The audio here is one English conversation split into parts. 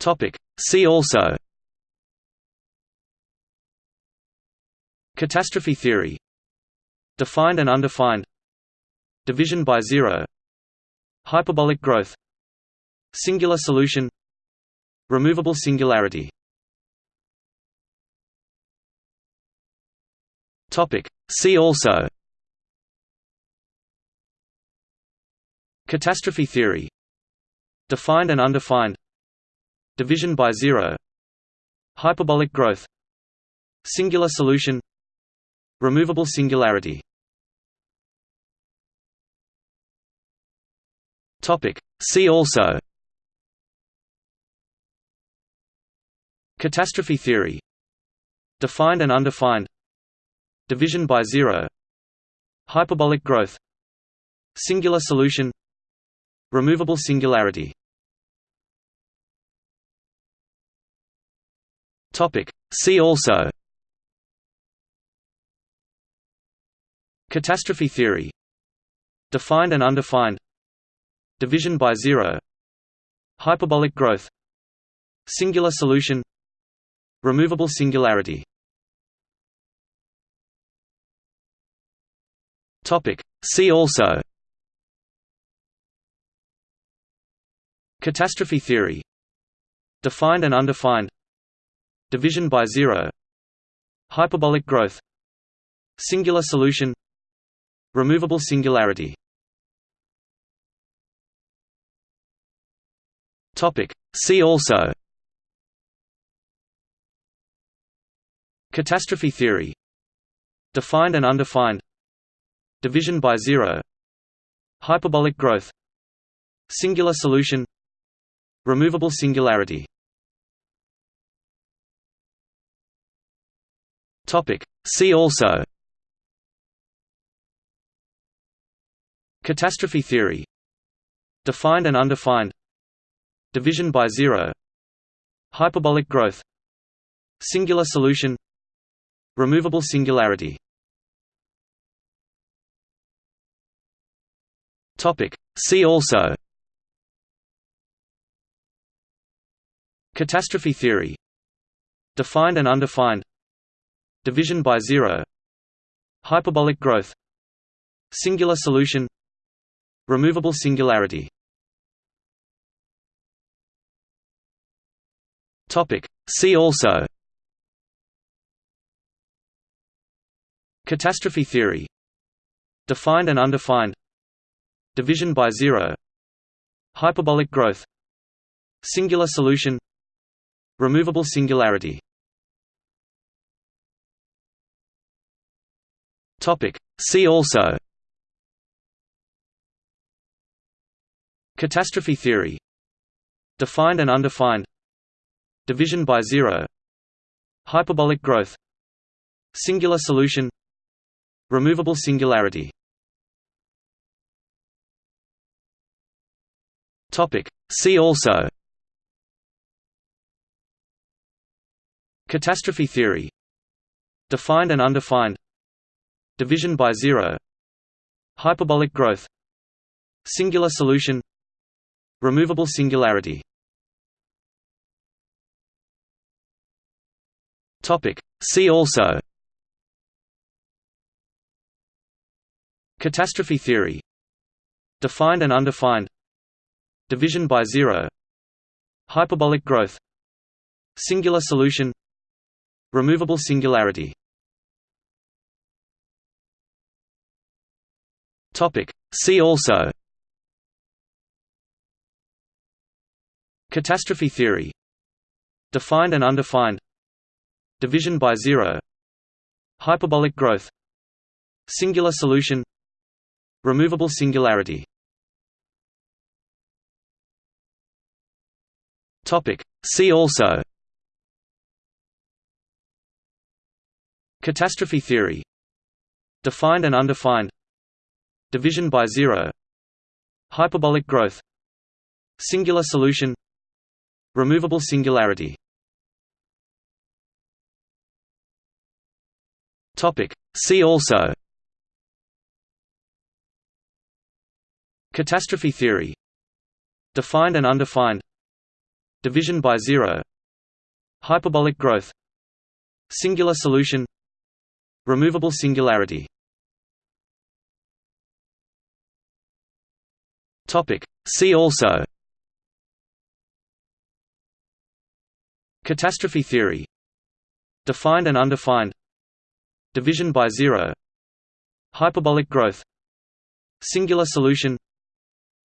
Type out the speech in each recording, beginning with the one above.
Topic. See also. Catastrophe theory. Defined and undefined. Division by zero. Hyperbolic growth. Singular solution. Removable singularity. Topic. See also. Catastrophe theory. Defined and undefined Division by zero Hyperbolic growth Singular solution Removable singularity. Topic. See also. Catastrophe theory. Defined and undefined. Division by zero. Hyperbolic growth. Singular solution. Removable singularity Topic. See also. Catastrophe theory. Defined and undefined. Division by zero. Hyperbolic growth. Singular solution. Removable singularity. Topic. See also. Catastrophe theory. Defined and undefined Division by zero. Hyperbolic growth. Singular solution. Removable singularity. Topic. See also. Catastrophe theory. Defined and undefined. Division by zero. Hyperbolic growth. Singular solution. Removable singularity Topic. See also. Catastrophe theory. Defined and undefined. Division by zero. Hyperbolic growth. Singular solution. Removable singularity. Topic. See also. Catastrophe theory. Defined and undefined Division by zero Hyperbolic growth Singular solution Removable singularity. See also. Catastrophe theory. Defined and undefined. Division by zero. Hyperbolic growth. Singular solution. Removable singularity Topic. See also. Catastrophe theory. Defined and undefined. Division by zero. Hyperbolic growth. Singular solution. Removable singularity. Topic. See also. Catastrophe theory. Defined and undefined Division by zero. Hyperbolic growth. Singular solution. Removable singularity. Topic. See also. Catastrophe theory. Defined and undefined. Division by zero. Hyperbolic growth. Singular solution. Removable singularity Topic. See also. Catastrophe theory. Defined and undefined. Division by zero. Hyperbolic growth. Singular solution. Removable singularity. Topic. See also. Catastrophe theory. Defined and undefined Division by zero Hyperbolic growth Singular solution Removable singularity. Topic. See also. Catastrophe theory. Defined and undefined. Division by zero. Hyperbolic growth. Singular solution. Removable singularity See also. Catastrophe theory. Defined and undefined. Division by zero. Hyperbolic growth. Singular solution.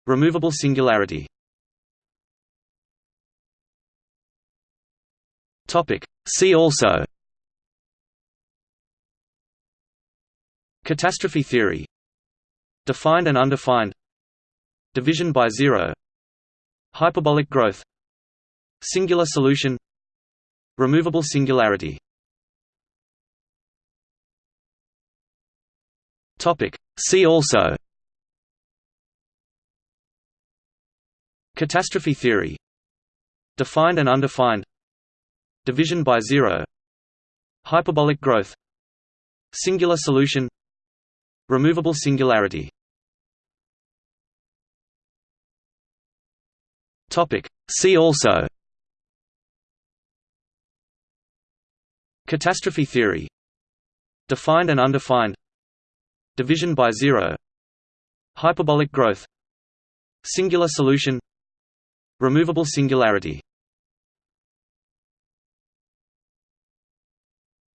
Removable singularity. Topic. See also. Catastrophe theory. Defined and undefined Division by zero. Hyperbolic growth. Singular solution. Removable singularity. See also. Catastrophe theory. Defined and undefined. Division by zero. Hyperbolic growth. Singular solution. Removable singularity See also. Catastrophe theory. Defined and undefined. Division by zero. Hyperbolic growth. Singular solution. Removable singularity.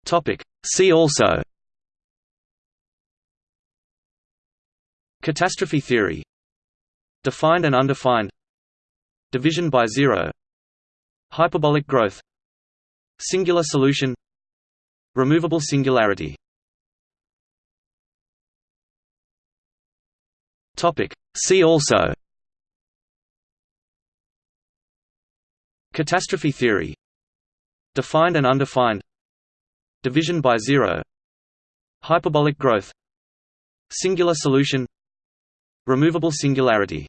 Topic. See also. Catastrophe theory. Defined and undefined Division by zero Hyperbolic growth Singular solution Removable singularity. See also. Catastrophe theory. Defined and undefined. Division by zero. Hyperbolic growth. Singular solution. Removable singularity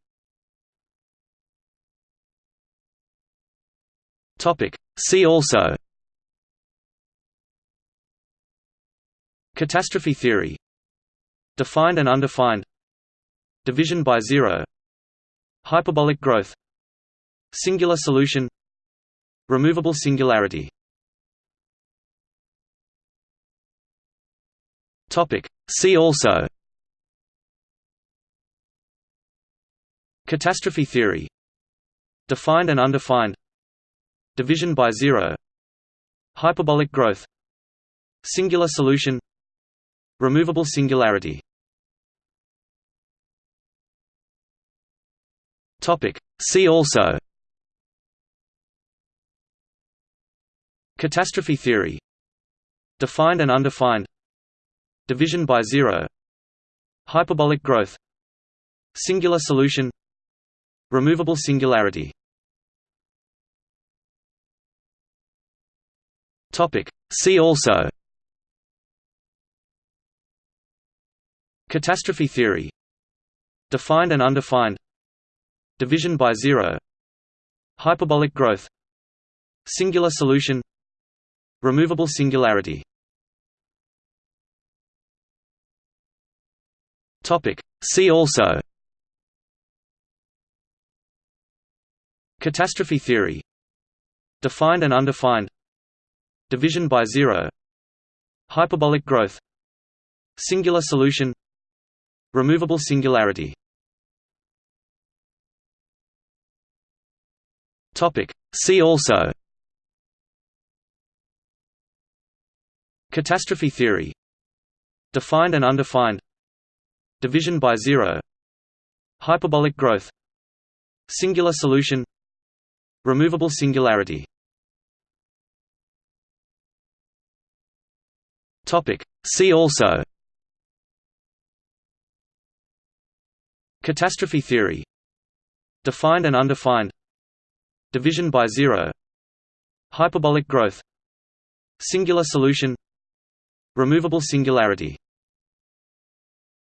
See also. Catastrophe theory. Defined and undefined. Division by zero. Hyperbolic growth. Singular solution. Removable singularity. Topic. See also. Catastrophe theory. Defined and undefined Division by zero Hyperbolic growth Singular solution Removable singularity. See also. Catastrophe theory. Defined and undefined. Division by zero. Hyperbolic growth. Singular solution. Removable singularity See also. Catastrophe theory. Defined and undefined. Division by zero. Hyperbolic growth. Singular solution. Removable singularity. Topic. See also. Catastrophe theory. Defined and undefined Division by zero. Hyperbolic growth. Singular solution. Removable singularity. See also. Catastrophe theory. Defined and undefined. Division by zero. Hyperbolic growth. Singular solution. Removable singularity See also. Catastrophe theory. Defined and undefined. Division by zero. Hyperbolic growth. Singular solution. Removable singularity